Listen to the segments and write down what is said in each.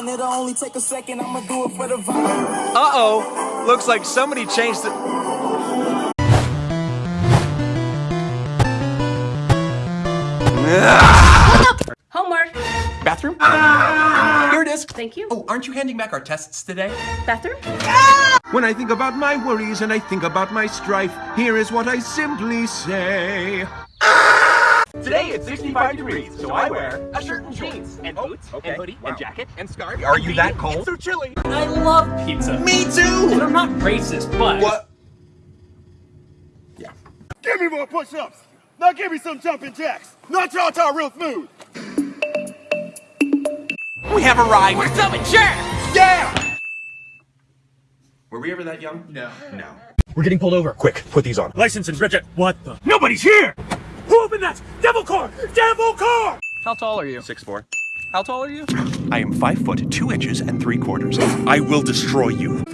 done. It'll only take a second. I'ma do it for the vibe. Uh-oh. Looks like somebody changed the... Homework. Bathroom? Ah! Here it is. Thank you. Oh, aren't you handing back our tests today? Bathroom? Ah! When I think about my worries and I think about my strife, here is what I simply say. Ah! Today it's 65 degrees, so I wear a shirt and jeans, and oh, boots, and hoodie, and jacket, and scarf. Are you that cold? It's so chilly. I love pizza. Me too! And I'm not racist, but What? Yeah. Give me more push-ups. Now give me some jumping jacks. Not y'all y'all real smooth. We have arrived. we're coming, sure. Yeah! Were we ever that young? No. No. We're getting pulled over. Quick, put these on. License and Bridget. What the? Nobody's here! Who opened that? Devil car! Devil car! How tall are you? Six four. How tall are you? I am five foot two inches and three quarters. I will destroy you.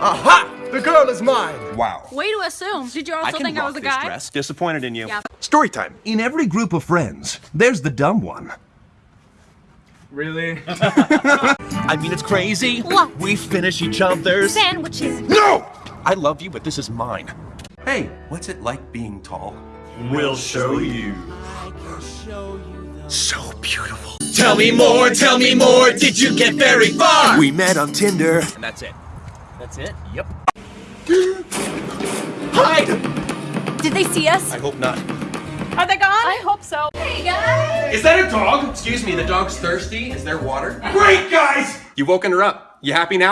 Aha! The girl is mine! Wow. Way to assume. Did you also can think I was a this guy? dress. Disappointed in you. Yeah. Story time. In every group of friends, there's the dumb one. Really? I mean, it's crazy. What? We finish each other's. Sandwiches. No! I love you, but this is mine. Hey, what's it like being tall? We'll show you. So beautiful. Tell me more, tell me more. Did you get very far? We met on Tinder. And that's it. That's it? Yep. Hide! Did they see us? I hope not. Are they gone? I hope so. Hey guys! Is that a dog? Excuse me, the dog's thirsty. Is there water? Great, guys! You woken her up. You happy now?